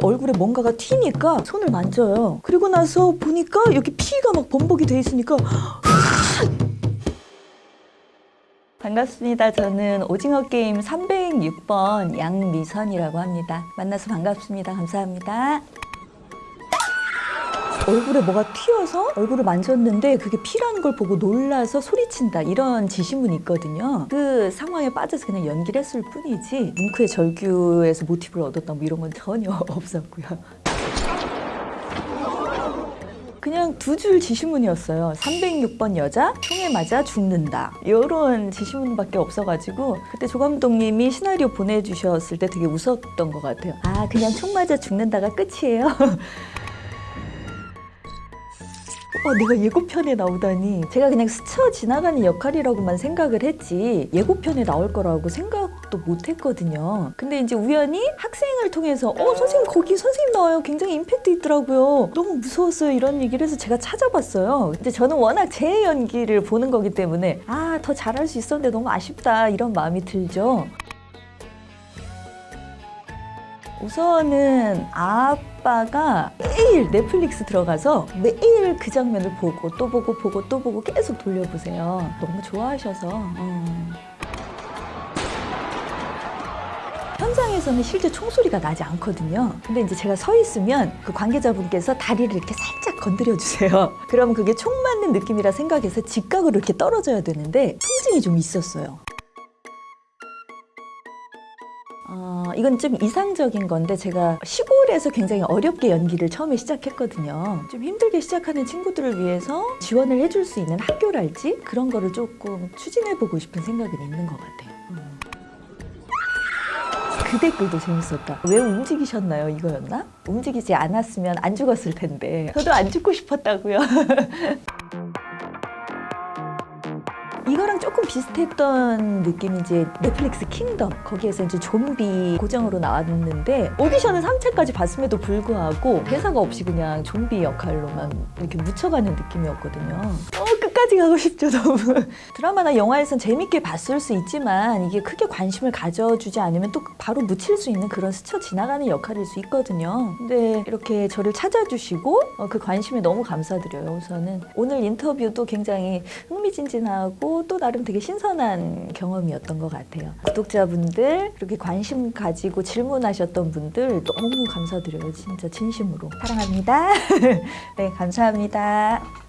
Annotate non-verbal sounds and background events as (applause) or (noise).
얼굴에 뭔가가 튀니까 손을 만져요. 그리고 나서 보니까 여기 피가 막 범벅이 돼 있으니까 (laughs) 반갑습니다. 저는 오징어 게임 306번 양미선이라고 합니다. 만나서 반갑습니다. 감사합니다. 얼굴에 뭐가 튀어서 얼굴을 만졌는데 그게 피라는 걸 보고 놀라서 소리친다 이런 지시문이 있거든요. 그 상황에 빠져서 그냥 연기를 했을 뿐이지 뭉크의 절규에서 모티브를 얻었다 뭐 이런 건 전혀 (laughs) 없었고요. 그냥 두 줄 지시문이었어요. 306번 여자 총에 맞아 죽는다. 이런 지시문밖에 없어가지고 그때 조 감독님이 시나리오 보내주셨을 때 되게 웃었던 것 같아요. 아 그냥 총 맞아 죽는다가 끝이에요. (laughs) 어, 내가 예고편에 나오다니. 제가 그냥 스쳐 지나가는 역할이라고만 생각을 했지 예고편에 나올 거라고 생각도 못 했거든요. 근데 이제 우연히 학생을 통해서 어 선생님 거기 선생님 나와요. 굉장히 임팩트 있더라고요. 너무 무서웠어요. 이런 얘기를 해서 제가 찾아봤어요. 근데 저는 워낙 제 연기를 보는 거기 때문에 아 더 잘할 수 있었는데 너무 아쉽다. 이런 마음이 들죠 우선은 아빠가 매일 넷플릭스 들어가서 매일 그 장면을 보고 또 보고 보고 또 보고 계속 돌려보세요. 너무 좋아하셔서. 음. 현장에서는 실제 총소리가 나지 않거든요. 근데 이제 제가 서 있으면 그 관계자분께서 다리를 이렇게 살짝 건드려 주세요. (laughs) 그러면 그게 총 맞는 느낌이라 생각해서 직각으로 이렇게 떨어져야 되는데 통증이 좀 있었어요. 어, 이건 좀 이상적인 건데 제가 시골에서 굉장히 어렵게 연기를 처음에 시작했거든요. 좀 힘들게 시작하는 친구들을 위해서 지원을 해줄 수 있는 학교랄지 그런 거를 조금 추진해보고 싶은 생각은 있는 것 같아요. 음. 그 댓글도 재밌었다. 왜 움직이셨나요? 이거였나? 움직이지 않았으면 안 죽었을 텐데. 저도 안 죽고 싶었다고요. (laughs) 이거랑 조금 비슷했던 느낌이 이제 넷플릭스 킹덤. 거기에서 이제 좀비 고정으로 나왔는데 오디션은 3차까지 봤음에도 불구하고 대사가 없이 그냥 좀비 역할로만 이렇게 묻혀가는 느낌이었거든요. 어 끝까지 가고 싶죠 너무. (laughs) 드라마나 영화에선 재밌게 봤을 수 있지만 이게 크게 관심을 가져주지 않으면 또 바로 묻힐 수 있는 그런 스쳐 지나가는 역할일 수 있거든요. 근데 이렇게 저를 찾아주시고 어, 그 관심에 너무 감사드려요. 우선은 오늘 인터뷰도 굉장히 흥미진진하 고 또 나름 되게 신선한 경험이었던 것 같아요. 구독자분들 그렇게 관심 가지고 질문하셨던 분들 너무 감사드려요. 진짜 진심으로 사랑합니다. (laughs) 네 감사합니다.